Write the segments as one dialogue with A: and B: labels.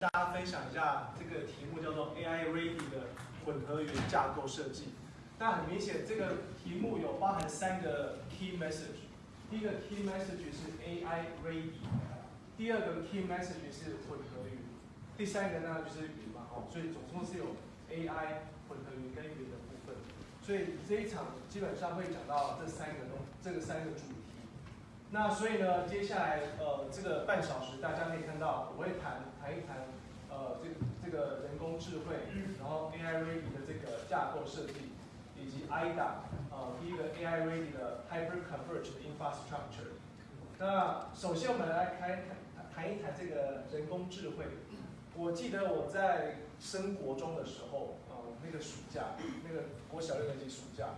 A: 大家分享一下这个题目叫做 AI Ready 的混合云架构设计。那很明显，这个题目有包含三个 key message。第一个 key message 是 AI Ready，第二个 key message 是混合云，第三个呢就是云嘛，哦，所以总共是有 AI 混合云跟云的部分。所以这一场基本上会讲到这三个东，这个三个主题。那所以呢，接下来呃这个半小时，大家可以看到我会谈谈一谈呃这这个人工智慧，然后 AI ready 的这个架构设计，以及 IDA 呃第一个 AI ready 的 hyper converged infrastructure。那首先我们来开谈谈一谈这个人工智慧。我记得我在升国中的时候，呃那个暑假，那个国小六年级暑假。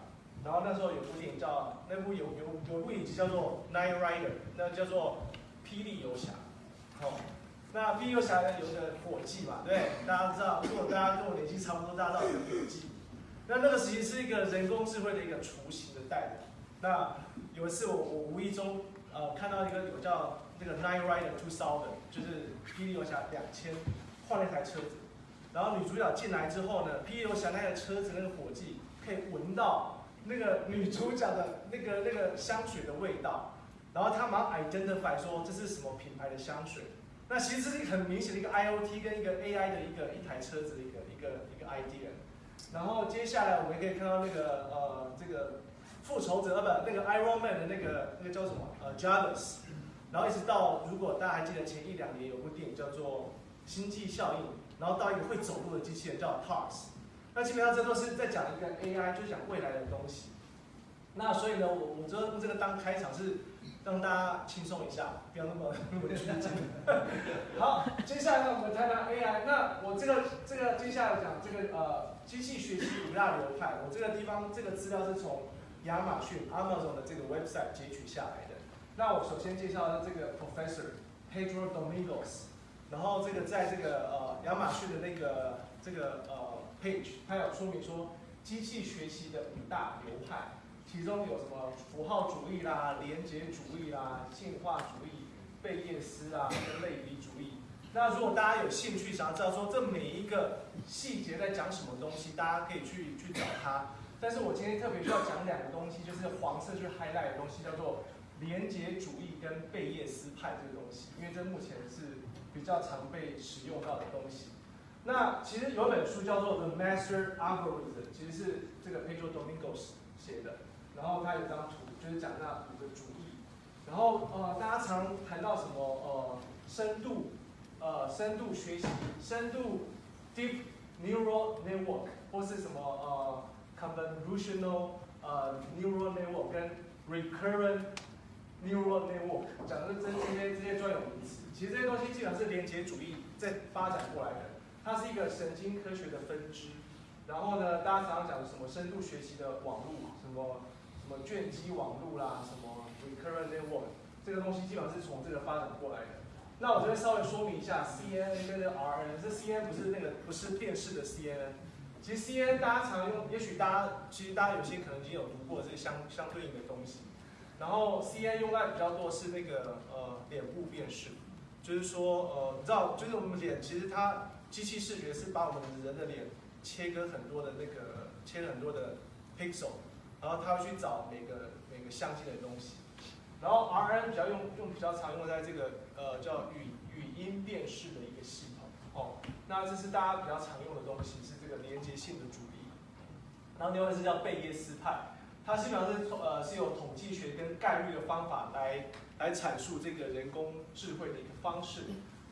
A: 然后那时候有部电影叫，那部有有有部影集叫做《Night Rider》，那叫做《霹雳游侠》。哦，那霹雳游侠呢有个火计嘛，对大家知道，如果大家跟我年纪差不多，大家知道有火计。那那个时期是一个人工智慧的一个雏形的代表。那有一次我我无意中呃看到一个有叫那个《Night Rider Two Thousand》，就是霹雳游侠两千换了一台车子，然后女主角进来之后呢，霹雳游侠那个车子那个火计可以闻到。那个女主角的那个那个香水的味道，然后他马上 identify 说这是什么品牌的香水。那其实是一个很明显的一个 IOT 跟一个 AI 的一个一台车子的一个一个一个 idea。然后接下来我们可以看到那个呃这个复仇者呃不那个 Iron Man 的那个那个叫什么呃 Jarvis，然后一直到如果大家还记得前一两年有部电影叫做星际效应，然后到一个会走路的机器人叫 Tars。那基本上这都是在讲一个 AI，就讲未来的东西。那所以呢，我我这这个当开场是让大家轻松一下，不要那么那么拘谨。好，接下来呢，我们谈谈 AI。那我这个这个接下来讲这个呃机器学习五大流派。我这个地方这个资料是从亚马逊 Amazon 的这个 website 截取下来的。那我首先介绍的这个 Professor Pedro Domingos，然后这个在这个呃亚马逊的那个这个呃。page，它有说明说机器学习的五大流派，其中有什么符号主义啦、连结主义啦、进化主义、贝叶斯啊跟类比主义。那如果大家有兴趣想要知道说这每一个细节在讲什么东西，大家可以去去找它。但是我今天特别需要讲两个东西，就是黄色去 highlight 的东西，叫做连结主义跟贝叶斯派这个东西，因为这目前是比较常被使用到的东西。那其实有本书叫做《The Master Algorithm》，其实是这个 Pedro Domingos 写的。然后他有张图，就是讲那五个主义。然后呃，大家常谈到什么呃深度呃深度学习、深度 Deep Neural Network，或是什么呃 Convolutional 呃 Neural Network 跟 Recurrent Neural Network，讲的这这些这些专有名词。其实这些东西基本上是连接主义在发展过来的。它是一个神经科学的分支，然后呢，大家常常讲什么深度学习的网络，什么什么卷积网络啦，什么 recurrent network，这个东西基本上是从这个发展过来的。那我这边稍微说明一下，CNN 跟 RN，这 CNN 不是那个不是电视的 CNN，其实 CNN 大家常用，也许大家其实大家有些可能已经有读过这相相对应的东西。然后 CNN 用在比较多是那个呃脸部辨识，就是说呃你知道，就是我们脸其实它。机器视觉是把我们人的脸切割很多的那个切很多的 pixel，然后它会去找每个每个相机的东西。然后 RN 比较用用比较常用在这个呃叫语语音辨识的一个系统哦。那这是大家比较常用的东西，是这个连接性的主义。然后另外是叫贝叶斯派，它基本上是呃是有统计学跟概率的方法来来阐述这个人工智慧的一个方式。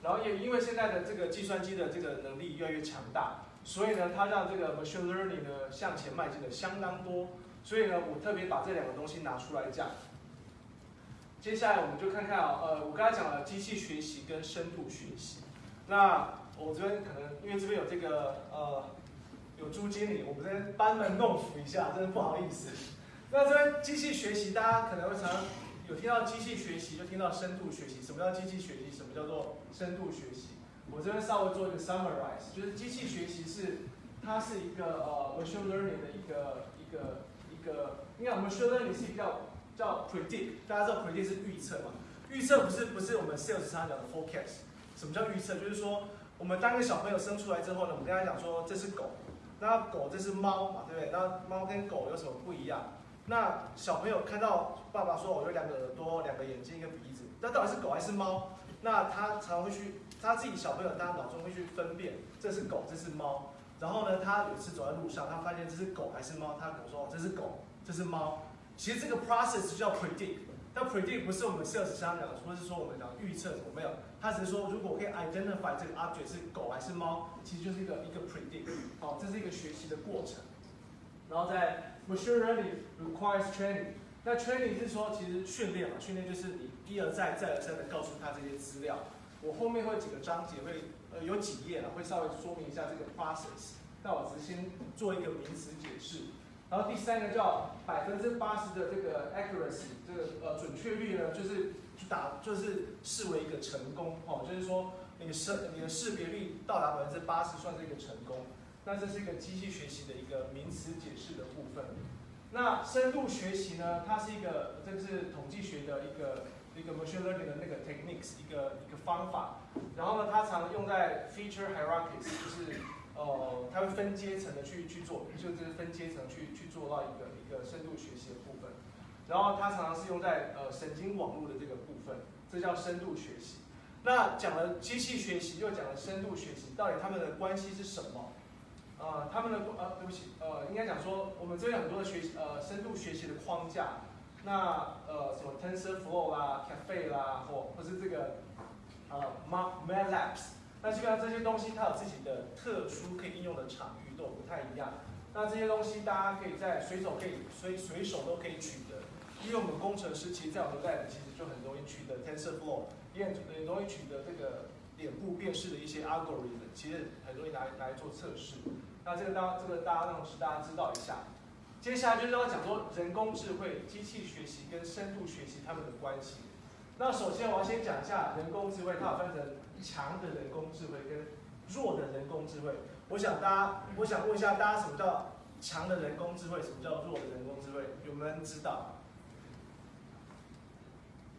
A: 然后也因为现在的这个计算机的这个能力越来越强大，所以呢，它让这个 machine learning 呢向前迈进的相当多。所以呢，我特别把这两个东西拿出来讲。接下来我们就看看啊，呃，我刚才讲了机器学习跟深度学习。那我这边可能因为这边有这个呃有朱经理，我们这边班门弄斧一下，真的不好意思。那这边机器学习，大家可能会常。有听到机器学习，就听到深度学习。什么叫机器学习？什么叫做深度学习？我这边稍微做一个 summarize，就是机器学习是它是一个呃 machine learning 的一个一个一个，因为 machine learning 是比较叫 predict，大家知道 predict 是预测嘛？预测不是不是我们 sales 常讲的 forecast。什么叫预测？就是说我们当一个小朋友生出来之后呢，我们跟他讲说这是狗，那狗这是猫嘛，对不对？那猫跟狗有什么不一样？那小朋友看到爸爸说我有两个耳朵、两个眼睛、一个鼻子，那到底是狗还是猫？那他常会去，他自己小朋友他脑中会去分辨这是狗，这是猫。然后呢，他有一次走在路上，他发现这是狗还是猫，他跟我说这是狗，这是猫。其实这个 process 叫 predict，但 predict 不是我们 sales 上讲，或是说我们讲预测什么没有，他只是说如果可以 identify 这个 object 是狗还是猫，其实就是一个一个 predict，好，这是一个学习的过程。然后在 machine learning requires training，那 training 是说其实训练嘛，训练就是你一而再再而三的告诉他这些资料。我后面会几个章节会。呃，有几页了，会稍微说明一下这个 process。那我只先做一个名词解释。然后第三个叫百分之八十的这个 accuracy，这个呃准确率呢，就是打就是视为一个成功哦，就是说你的识你的识别率到达百分之八十算是一个成功。那这是一个机器学习的一个名词解释的部分。那深度学习呢，它是一个这是统计学的一个。一个 machine learning 的那个 techniques 一个一个方法，然后呢，它常用在 feature hierarchies，就是呃，它会分阶层的去去做，就是分阶层去去做到一个一个深度学习的部分。然后它常常是用在呃神经网络的这个部分，这叫深度学习。那讲了机器学习，又讲了深度学习，到底它们的关系是什么？呃，他们的呃，对不起，呃，应该讲说，我们这边很多的学习呃深度学习的框架。那呃什么 TensorFlow 啦 Cafe 啦，或或是这个呃 MATLabs，那基本上这些东西它有自己的特殊可以应用的场域，都不太一样。那这些东西大家可以在随手可以随随手都可以取得，因为我们工程师其实在我们 lab 其实就很容易取得 TensorFlow，也很容易取得这个脸部辨识的一些 algorithm，其实很容易拿拿来做测试。那这个当这个大家让大家知道一下。接下来就是要讲说人工智慧、机器学习跟深度学习它们的关系。那首先我要先讲一下人工智慧，它有分成强的人工智慧跟弱的人工智慧。我想大家，我想问一下大家，什么叫强的人工智慧？什么叫弱的人工智慧？有没有人知道？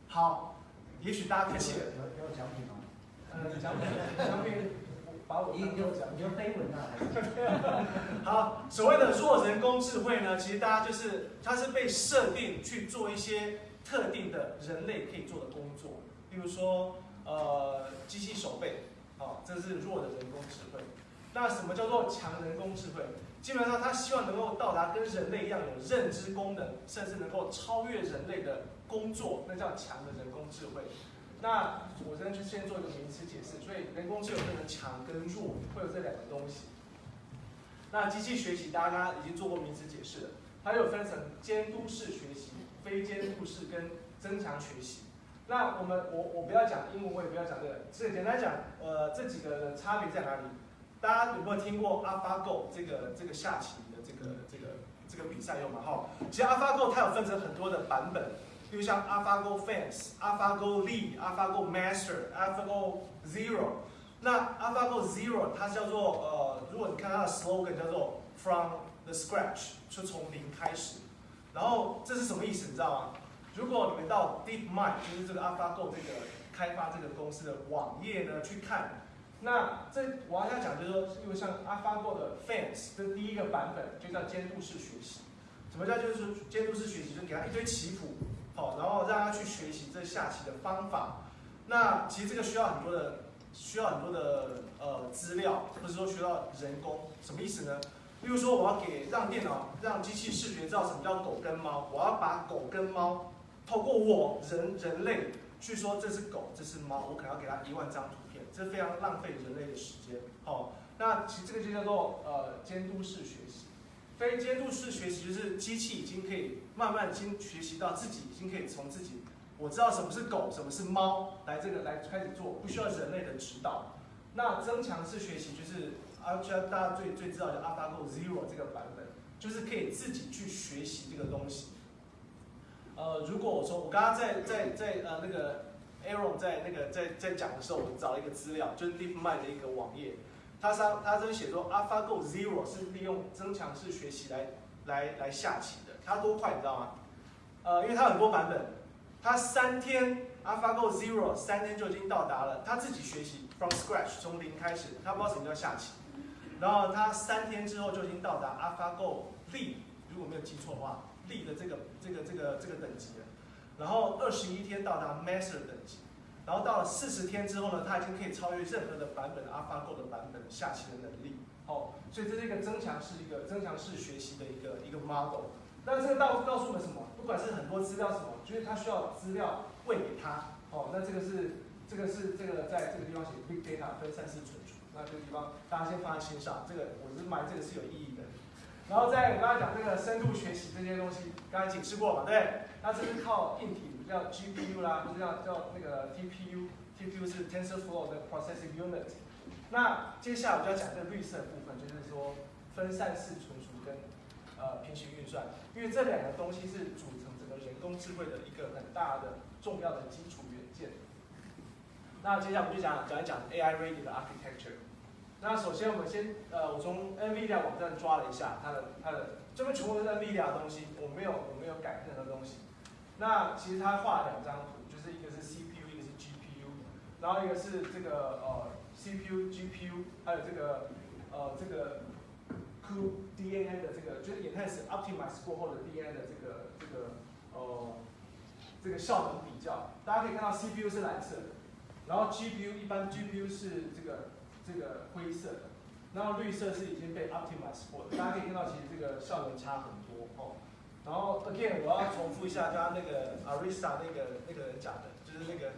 A: 好，也许大家可以。
B: 有有奖品吗？
A: 呃，奖品，奖品。把我
B: 你就讲，你就黑文啊？
A: 好，所谓的弱人工智慧呢，其实大家就是它是被设定去做一些特定的人类可以做的工作，比如说呃机器手背，好，这是弱的人工智慧。那什么叫做强人工智慧？基本上它希望能够到达跟人类一样有认知功能，甚至能够超越人类的工作，那叫强的人工智慧。那我这边就先做一个名词解释，所以人工智能分成强跟弱，会有这两个东西。那机器学习大家已经做过名词解释了，它有分成监督式学习、非监督式跟增强学习。那我们我我不要讲英文，我也不要讲这个，所以简单讲，呃，这几个差别在哪里？大家有没有听过 AlphaGo 这个这个下棋的这个这个这个比赛用嘛？哈，其实 AlphaGo 它有分成很多的版本。比如像 AlphaGo Fans、AlphaGo Lead、AlphaGo Master、AlphaGo Zero。那 AlphaGo Zero 它叫做呃，如果你看它的 slogan 叫做 From the Scratch，就从零开始。然后这是什么意思？你知道吗？如果你们到 DeepMind，就是这个 AlphaGo 这个开发这个公司的网页呢去看，那这我要讲就是说，因为像 AlphaGo 的 Fans，这第一个版本就叫监督式学习。什么叫就是监督式学习？就给他一堆棋谱。好，然后让他去学习这下棋的方法。那其实这个需要很多的，需要很多的呃资料，或者说需要人工。什么意思呢？例如说我要给让电脑让机器视觉知道什么叫狗跟猫，我要把狗跟猫透过我人人类去说这是狗，这是猫，我可能要给他一万张图片，这非常浪费人类的时间。好，那其实这个就叫做呃监督式学习。非监督式学习就是机器已经可以慢慢经学习到自己已经可以从自己我知道什么是狗，什么是猫，来这个来开始做，不需要人类的指导。那增强式学习就是啊，大家最最知道的 AlphaGo Zero 这个版本，就是可以自己去学习这个东西。呃，如果我说我刚刚在在在呃那个 Aaron 在那个在在讲的时候，我找了一个资料，就是 DeepMind 的一个网页。他上他这边写说，AlphaGo Zero 是利用增强式学习来来来下棋。它多快你知道吗？呃，因为它很多版本，它三天 AlphaGo Zero 三天就已经到达了，他自己学习 from scratch 从零开始，他不知道什么叫下棋，然后他三天之后就已经到达 AlphaGo l e 如果没有记错的话 l e 的这个这个这个这个等级了，然后二十一天到达 Master 等级，然后到了四十天之后呢，他已经可以超越任何的版本 AlphaGo 的版本下棋的能力，哦，所以这是一个增强式一个增强式学习的一个一个 model。那这个告告诉我们什么？不管是很多资料什么，就是他需要资料喂给他，哦，那这个是这个是这个在这个地方写 big data 分散式存储，那这个地方大家先放在心上，这个我是买这个是有意义的。然后在我刚才讲这个深度学习这些东西，刚才解释过嘛，对？那这是靠硬体，叫 GPU 啦，或者叫叫那个 TPU，TPU 是 TensorFlow 的 processing unit。那接下来我就要讲这个绿色的部分，就是说分散式存呃平行运算，因为这两个东西是组成整个人工智慧的一个很大的重要的基础元件。那接下来我们就讲讲一讲 AI ready 的 architecture。那首先我们先呃，我从 NVIDIA 网站抓了一下它的它的这边全部都是 NVIDIA 的东西，我没有我没有改任何东西。那其实它画了两张图，就是一个是 CPU，一个是 GPU，然后一个是这个呃 CPU、GPU，还有这个呃这个 cuDNN 的这个就是 enhance optimize 过后的 DNA 的这个这个呃这个效能比较。大家可以看到 CPU 是蓝色的，然后 GPU 一般 GPU 是这个这个灰色的，然后绿色是已经被 optimize 过的。大家可以看到其实这个效能差很多哦。然后 again 我要重复一下刚刚那个 Arista 那个那个人讲的，就是那个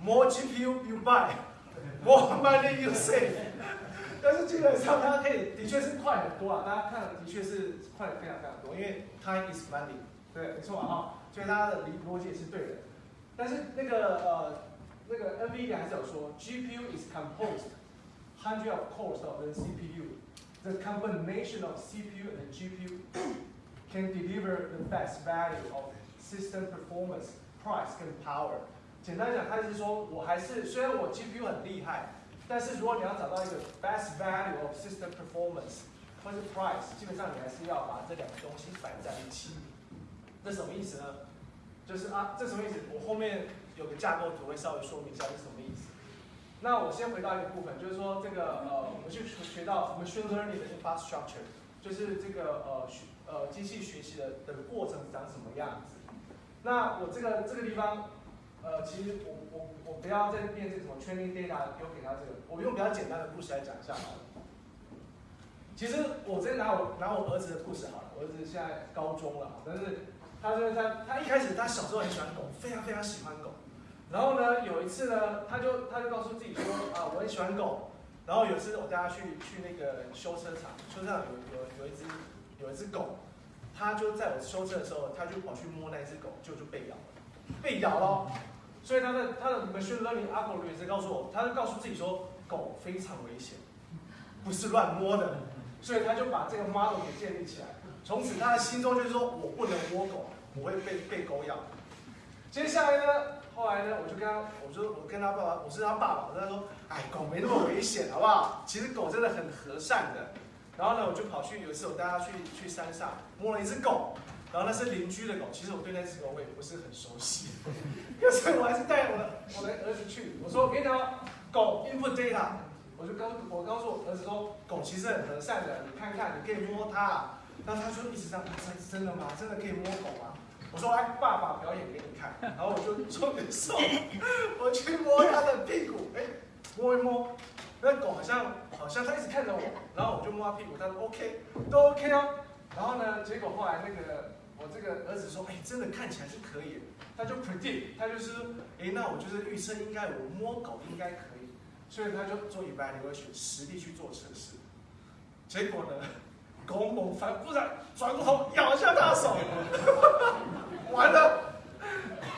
A: more GPU you buy, more money you save。但是基本上它可以的确是快很多啊，大家看的确是快非常非常多，因为 time is money，对，没错啊哈，所以它的理逻辑也是对的。但是那个呃那个 NVD 还是有说，GPU is composed hundred of cores of the CPU. The combination of CPU and GPU can deliver the best value of system performance, price 跟 power。简单讲，它是说我还是虽然我 GPU 很厉害，但是如果你要找到一个 best value of system performance 或是 price，基本上你还是要把这两个东西摆在一起。这什么意思呢？就是啊，这什么意思？我后面有个架构图会稍微说明一下是什么意思。那我先回到一个部分，就是说这个呃，我们去学到 machine learning 的 infrastructure，就是这个呃学呃机器学习的的过程长什么样子。那我这个这个地方，呃，其实我我我不要再念这什么 training data 丢给他这个，我用比较简单的故事来讲一下好了。其实我直接拿我拿我儿子的故事好了，我儿子现在高中了，但是他就是他他一开始他小时候很喜欢狗，非常非常喜欢狗。然后呢，有一次呢，他就他就告诉自己说啊，我很喜欢狗。然后有一次我带他去去那个修车厂，修车厂有有有一只有一只狗，他就在我修车的时候，他就跑去摸那只狗，就就被咬了，被咬了。所以他的他的 machine learning algorithm 是告诉我，他就告诉自己说，狗非常危险，不是乱摸的。所以他就把这个 model 给建立起来。从此他的心中就是说我不能摸狗，我会被被狗咬。接下来呢？后来呢，我就跟他，我说我跟他爸爸，我是他爸爸，我跟他说，哎，狗没那么危险，好不好？其实狗真的很和善的。然后呢，我就跑去有一次我带他去去山上摸了一只狗，然后那是邻居的狗，其实我对那只狗我也不是很熟悉，可是我还是带我的我的儿子去，我说我跟你讲，狗 input data，我就告我告诉我儿子说，狗其实很和善的，你看看，你可以摸它。然后他就一直这样，真真的吗？真的可以摸狗吗？我说来，爸爸表演给你看。然后我就做个手，我去摸它的屁股，哎，摸一摸，那狗好像好像它一直看着我，然后我就摸它屁股，它说 OK，都 OK 哦。然后呢，结果后来那个我这个儿子说，哎，真的看起来是可以，他就 predict，他就是哎，那我就是预测应该我摸狗应该可以，所以他就做 evaluation，实地去做测试。结果呢？狗猛反不然转过头咬一下他的手，完了，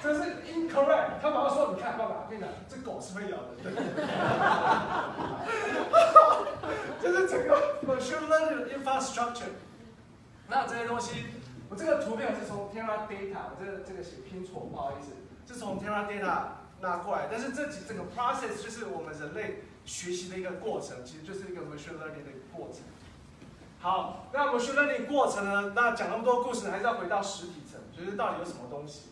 A: 这是 incorrect。他马上说：“你看，爸爸，跟你讲，这狗是会咬的。”这是整个 machine learning infrastructure。那这些东西，我这个图片是从 Teradata，我这个这个写拼错，不好意思，是从 Teradata 拿过来。但是这几整个 process 就是我们人类学习的一个过程，其实就是一个 machine learning 的一个过程。好，那 machine learning 过程呢？那讲那么多故事，还是要回到实体层，就是到底有什么东西？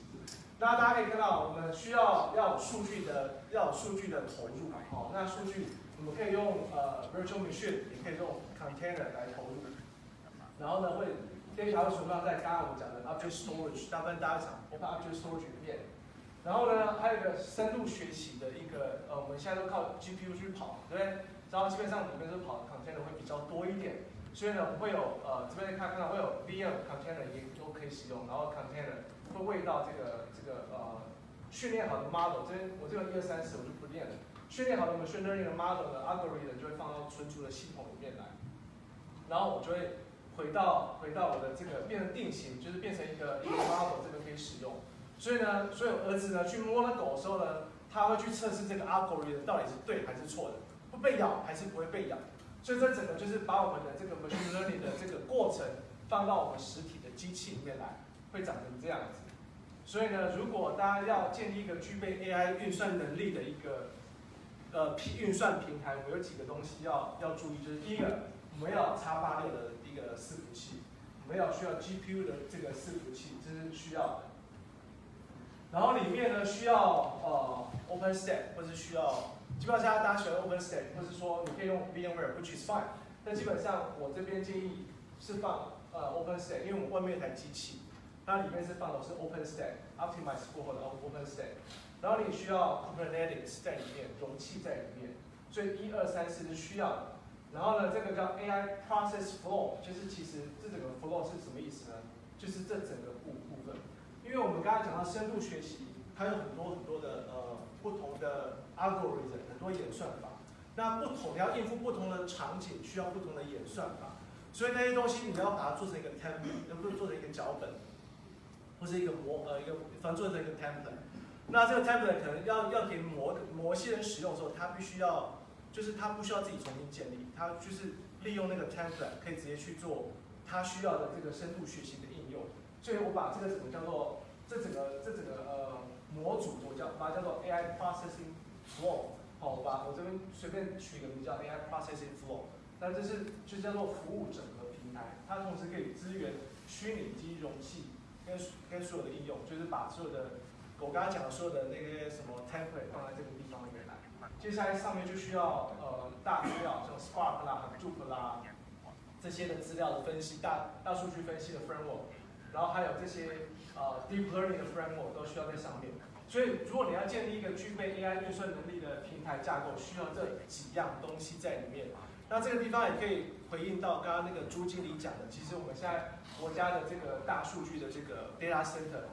A: 那大家可以看到，我们需要要有数据的要有数据的投入，好，那数据我们可以用呃 virtual machine，也可以用 container 来投入。然后呢，会这些条会存放在刚刚我们讲的 object storage，大部分大家讲 open object storage 里面。然后呢，还有一个深度学习的一个呃，我们现在都靠 GPU 去跑，对不对？然后基本上里面是跑 container 会比较多一点。所以呢，我们会有呃这边看看到会有 VM container 也都可以使用，然后 container 会喂到这个这个呃训练好的 model，这边我这个一二三四我就不练了。训练好的 machine learning 的 model 的 algorithm 就会放到存储的系统里面来，然后我就会回到回到我的这个变成定型，就是变成一个一个 model 这个可以使用。所以呢，所以儿子呢去摸那狗的时候呢，他会去测试这个 algorithm 到底是对还是错的，会被咬还是不会被咬。所以这整个就是把我们的这个 machine learning 的这个过程放到我们实体的机器里面来，会长成这样子。所以呢，如果大家要建立一个具备 AI 运算能力的一个呃平运算平台，我有几个东西要要注意，就是第一个，我们要叉八六的一个伺服器，我们要需要 GPU 的这个伺服器，这是需要的。然后里面呢需要呃 OpenStack 或是需要，基本上大家喜欢 OpenStack，或是说你可以用 VMware，which is fine。但基本上我这边建议是放呃 OpenStack，因为我们外面有台机器，它里面是放的是 OpenStack，optimize 过后的 OpenStack。然后你需要 Kubernetes 在里面，容器在里面，所以一二三四是需要的。然后呢，这个叫 AI Process Flow，就是其实这整个 flow 是什么意思呢？就是这整个部部分。因为我们刚才讲到深度学习，它有很多很多的呃不同的 algorithm，很多演算法。那不同要应付不同的场景，需要不同的演算法。所以那些东西你要把它做成一个 template，能不能做成一个脚本，或是一个模呃一个反正做成一个 template。那这个 template 可能要要给某某一些人使用的时候，他必须要就是他不需要自己重新建立，他就是利用那个 template 可以直接去做他需要的这个深度学习的应用。所以我把这个怎么叫做这整个这整个呃模组，我叫把它叫做 AI processing flow，好，我把我这边随便取一个名叫 AI processing flow，那这是就叫做服务整合平台，它同时可以支援虚拟机容器跟跟所有的应用，就是把所有的我刚刚讲的所有的那些什么 template 放在这个地方里面。接下来上面就需要呃大资料，像 Spark 啦、Hadoop 啦这些的资料的分析，大大数据分析的 framework。然后还有这些呃 deep learning 的 framework 都需要在上面。所以如果你要建立一个具备 AI 运算能力的平台架构，需要这几样东西在里面。那这个地方也可以回应到刚刚那个朱经理讲的，其实我们现在国家的这个大数据的这个 data center，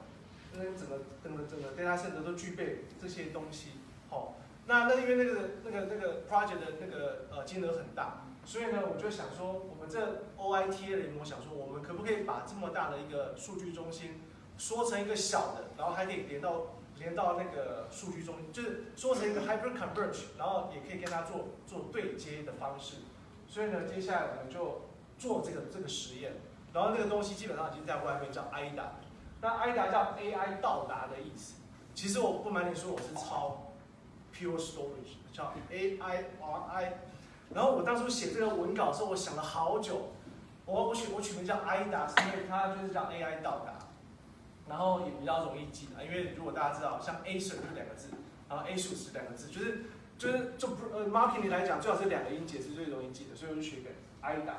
A: 那整个整个整个 data center 都具备这些东西。好，那那因为那个那个那个 project 的那个呃金额很大。所以呢，我就想说，我们这 OITA 联盟想说，我们可不可以把这么大的一个数据中心缩成一个小的，然后还可以连到连到那个数据中心，就是缩成一个 hyper converge，然后也可以跟它做做对接的方式。所以呢，接下来我们就做这个这个实验，然后那个东西基本上已经在外面叫 IDA，那 IDA 叫 AI 到达的意思。其实我不瞒你说，我是抄 Pure Storage，叫 AIRI。然后我当初写这个文稿的时候，我想了好久。我我取我取名叫 IDA，是因为它就是叫 AI 到达，然后也比较容易记的。因为如果大家知道，像 A 是就是两个字，然后 A 数是两个字，就是就是就呃 marketing 来讲，最好是两个音节是最容易记的，所以我就取个 IDA。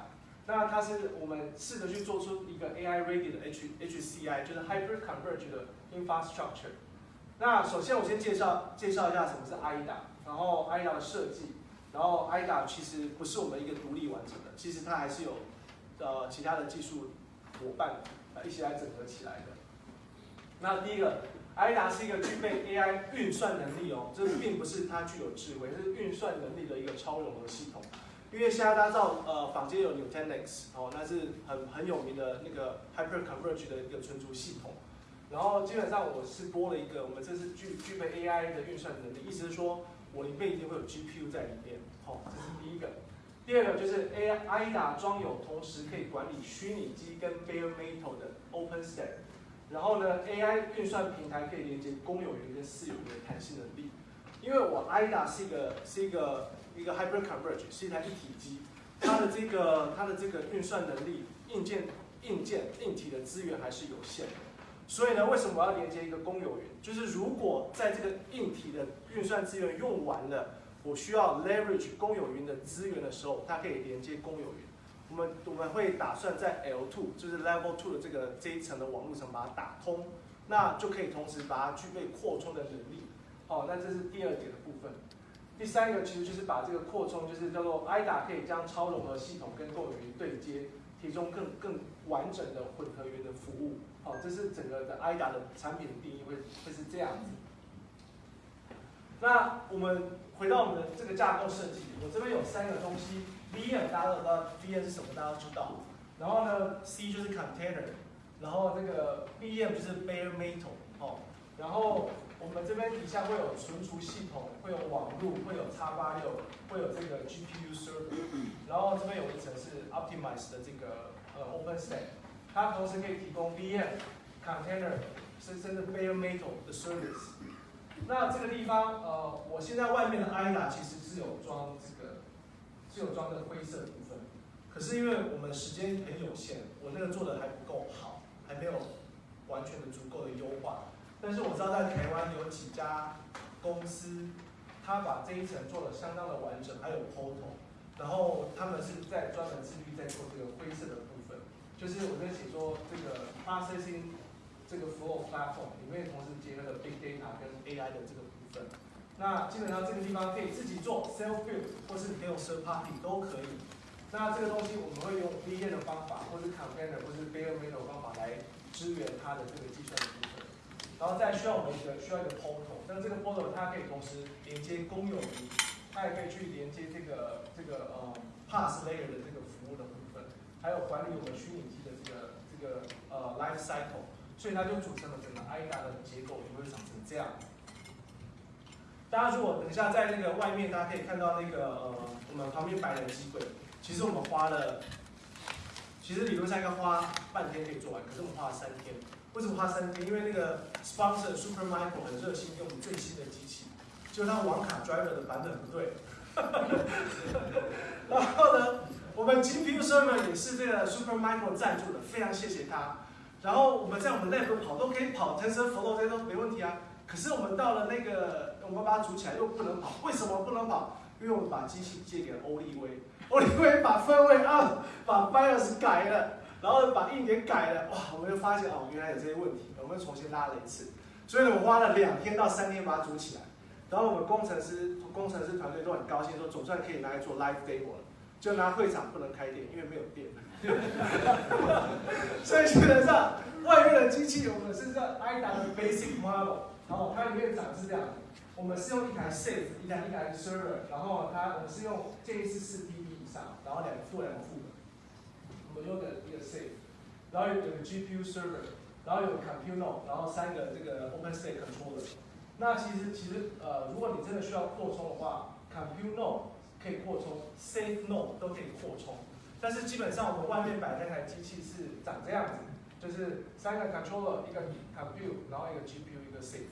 A: 那它是我们试着去做出一个 AI ready 的 H HCI，就是 Hyper Converge 的 infrastructure。那首先我先介绍介绍一下什么是 IDA，然后 IDA 的设计。然后 IDA 其实不是我们一个独立完成的，其实它还是有呃其他的技术伙伴一起来整合起来的。那第一个，IDA 是一个具备 AI 运算能力哦，这并不是它具有智慧，是运算能力的一个超融合系统。因为现在大家知道，呃，坊间有 Nutanix 哦，那是很很有名的那个 Hyper Converge 的一个存储系统。然后基本上我是播了一个，我们这是具具备 AI 的运算能力，意思是说。我里面一定会有 GPU 在里面，好，这是第一个。第二个就是 AI IDA 装有同时可以管理虚拟机跟 bare metal 的 OpenStack，然后呢，AI 运算平台可以连接公有云跟私有云的弹性能力。因为我 IDA 是一个是一个一个 Hyper Converge，是一台一体机，它的这个它的这个运算能力硬件硬件硬体的资源还是有限的，所以呢，为什么我要连接一个公有云？就是如果在这个硬体的运算资源用完了，我需要 leverage 公有云的资源的时候，它可以连接公有云。我们我们会打算在 L2，就是 Level Two 的这个这一层的网络层把它打通，那就可以同时把它具备扩充的能力。好，那这是第二点的部分。第三个其实就是把这个扩充，就是叫做 IDA 可以将超融合系统跟公有云对接，中更更完整的混合云的服务。好，这是整个的 IDA 的产品的定义会会是这样子。那我们回到我们的这个架构设计，我这边有三个东西，VM 大家都知道，VM 是什么，大家都知道。然后呢，C 就是 container，然后那个 VM 就是 bare metal，哦，然后我们这边底下会有存储系统，会有网络，会有 x 八六，会有这个 GPU server，然后这边有一层是 optimized 的这个呃 OpenStack，它同时可以提供 VM、container，甚至是 bare metal 的 service。那这个地方，呃，我现在外面的 IDA 其实是有装这个，是有装这个灰色部分。可是因为我们时间很有限，我那个做的还不够好，还没有完全的足够的优化。但是我知道在台湾有几家公司，他把这一层做的相当的完整，还有 portal，然后他们是在专门自律在做这个灰色的部分，就是我在写说这个 processing。这个 Flow Platform 里面同时结合了 Big Data 跟 AI 的这个部分，那基本上这个地方可以自己做 Self Build，或是你可以用 Third Party 都可以。那这个东西我们会用 VM 的方法，或是 Container 或是 Bare Metal 方法来支援它的这个计算的部分。然后再需要我们一个需要一个 Portal，那这个 Portal 它可以同时连接公有云，它也可以去连接这个这个呃 Pass Layer 的这个服务的部分，还有管理我们虚拟机的这个这个呃 Life Cycle。所以它就组成了整个 IDA 的结构，就会长成这样。大家如果等一下在那个外面，大家可以看到那个呃，我们旁边摆的机柜，其实我们花了，其实理论上应该花半天可以做完，可是我们花了三天。为什么花三天？因为那个 sponsor Supermicro 很热心用最新的机器，就它网卡 driver 的版本不对。然后呢，我们 GPU server 也是这个 Supermicro 赞助的，非常谢谢他。然后我们在我们 lab 跑都可以跑，TensorFlow 这些都没问题啊。可是我们到了那个，我们把它组起来又不能跑，为什么不能跑？因为我们把机器借给了欧立威，欧立威把分位啊，把 BIOS 改了，然后把硬点改了，哇，我们就发现哦，原来有这些问题，我们重新拉了一次。所以呢，我花了两天到三天把它组起来。然后我们工程师、工程师团队都很高兴，说总算可以拿来做 live demo 了。就拿会场不能开电，因为没有电。所以基本上外面的机器，我们是在 IDA 的 basic model，然后它里面长是这样。我们是用一台 safe，一台一台 server，然后它我们是用建议是四 TB 以上，然后两个副两个副的。我们用的一个 safe，然后有个 GPU server，然后有 compute node，然后三个这个 OpenStack controller。那其实其实呃，如果你真的需要扩充的话，compute node 可以扩充，safe node 都可以扩充。但是基本上我们外面摆那台机器是长这样子，就是三个 controller，一个 compute，然后一个 GPU，一个 safe，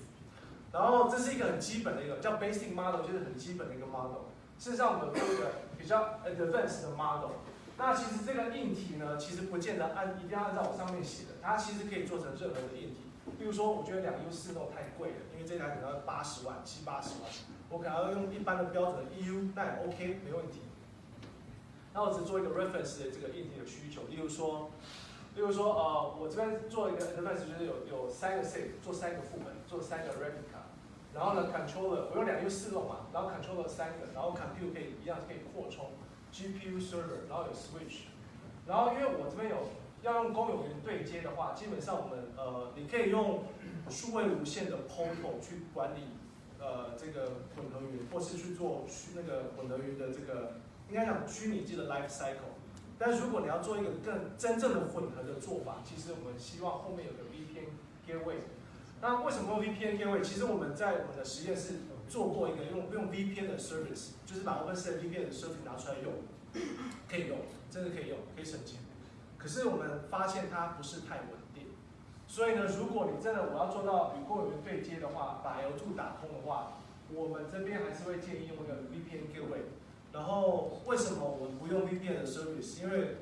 A: 然后这是一个很基本的一个叫 basic model，就是很基本的一个 model。事实上我们做一个比较 advanced 的 model。那其实这个硬体呢，其实不见得按一定要按照我上面写的，它其实可以做成任何的硬体。比如说，我觉得两 U 四 n 太贵了，因为这台可能要八十万、七八十万，我可能要用一般的标准的 EU，那也 OK，没问题。那我只做一个 reference 的这个硬体的需求，例如说，例如说，呃，我这边做一个 reference 就是有有三个 safe，做三个副本，做三个 replica，然后呢 controller 我用两 U 四弄嘛，然后 controller 三个，然后 compute 可以一样可以扩充，GPU server，然后有 switch，然后因为我这边有要用公有云对接的话，基本上我们呃你可以用数位无线的 portal 去管理呃这个混合云，或是去做虚那个混合云的这个。应该讲虚拟机的 life cycle，但如果你要做一个更真正的混合的做法，其实我们希望后面有个 VPN gateway。那为什么用 VPN gateway？其实我们在我们的实验室做过一个用用 VPN 的 service，就是把 OpenStack VPN 的 service 拿出来用，可以用，真的可以用，可以省钱。可是我们发现它不是太稳定，所以呢，如果你真的我要做到与公有云对接的话，把 L2 打通的话，我们这边还是会建议用一个 VPN gateway。然后为什么我们不用 VPN 的 service？因为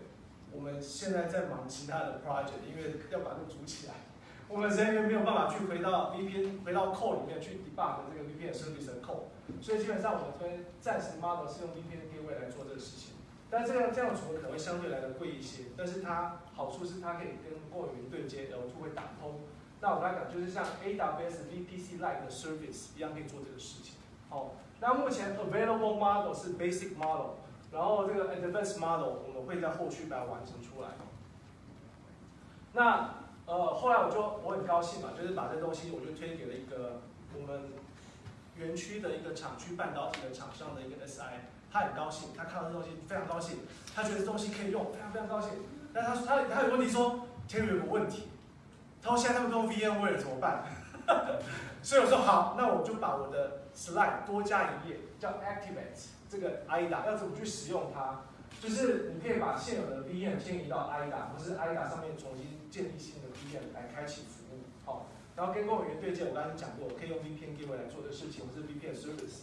A: 我们现在在忙其他的 project，因为要把它组起来。我们人员没有办法去回到 VPN 回到 code 里面去 debug 这个 VPN service 的 code，所以基本上我们这边暂时 model 是用 VPN gateway 来做这个事情。但这样这样组可能会相对来的贵一些，但是它好处是它可以跟过云对接，L2 会打通。那我刚才讲就是像 AWS VPC like 的 service 一样可以做这个事情。好，那目前 available model 是 basic model，然后这个 advanced model 我们会在后续把它完成出来。那呃，后来我就我很高兴嘛，就是把这东西我就推给了一个我们园区的一个厂区半导体的厂商的一个 SI，他很高兴，他看到这东西非常高兴，他觉得这东西可以用，非常非常高兴。但他他他有问题说，天宇有个问题，他说现在他们都 VMware 怎么办？所以我说好，那我就把我的 slide 多加一页，叫 Activate 这个 IDA 要怎么去使用它？就是你可以把现有的 VM 迁移到 IDA，或是 IDA 上面重新建立新的 VM 来开启服务，好，然后跟公务员对接，我刚才讲过，可以用 VPN gateway 来做这个事情，或是 VPN service。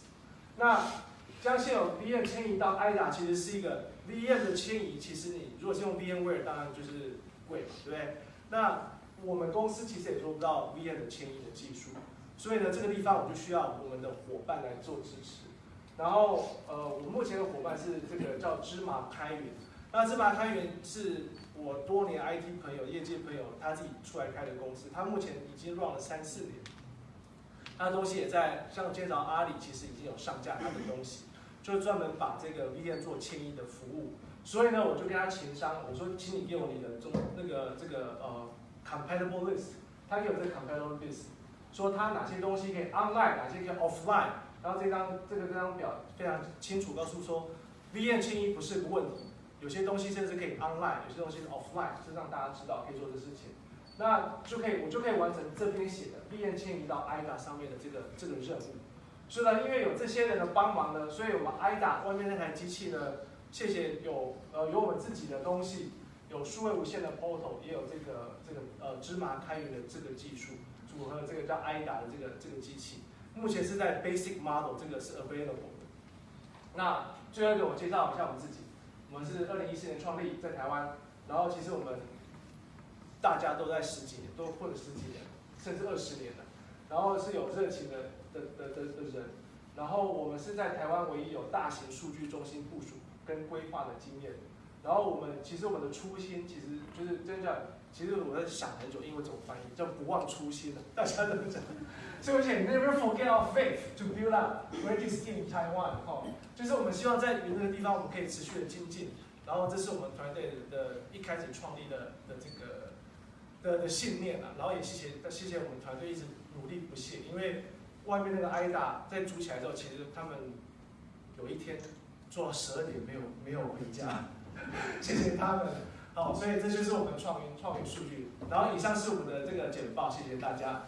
A: 那将现有 VM 迁移到 IDA，其实是一个 VM 的迁移，其实你如果是用 VMware，当然就是贵嘛，对不对？那我们公司其实也做不到 VM 的迁移的技术，所以呢，这个地方我就需要我们的伙伴来做支持。然后，呃，我目前的伙伴是这个叫芝麻开源。那芝麻开源是我多年 IT 朋友、业界朋友他自己出来开的公司，他目前已经 run 了三四年。他的东西也在，像今天早阿里其实已经有上架他的东西，就是专门把这个 VM 做迁移的服务。所以呢，我就跟他情商，我说，请你给我你的中那个这个呃 compatible list，它给我这个 compatible list，说它哪些东西可以 online，哪些可以 offline。然后这张这个这张表非常清楚告诉说，VM 迁移不是个问题，有些东西甚至可以 online，有些东西是 offline，是让大家知道可以做这事情，那就可以我就可以完成这边写的 VM 迁移到 IDA 上面的这个这个任务。所以呢，因为有这些人的帮忙呢，所以我们 IDA 外面那台机器呢，谢谢有呃有我们自己的东西，有数位无线的 portal，也有这个这个呃芝麻开源的这个技术，组合这个叫 IDA 的这个这个机器。目前是在 basic model 这个是 available。那最后一个我介绍一下我们自己，我们是二零一四年创立在台湾，然后其实我们大家都在十几年，都混了十几年，甚至二十年了，然后是有热情的的的的的人，然后我们是在台湾唯一有大型数据中心部署跟规划的经验，然后我们其实我们的初心其实就是真的，其实我在想很久，英文怎么翻译，叫不忘初心的，大家怎么讲？所以我写 Never forget our faith to build up great team in Taiwan。哈，就是我们希望在云那个地方，我们可以持续的精进。然后这是我们团队的一开始创立的的这个的的信念啊。然后也谢谢谢谢我们团队一直努力不懈，因为外面那个 IDA 在组起来之后，其实他们有一天做到十二点没有没有回家，谢谢他们。好，所以这就是我们创云创云数据。然后以上是我们的这个简报，谢谢大家。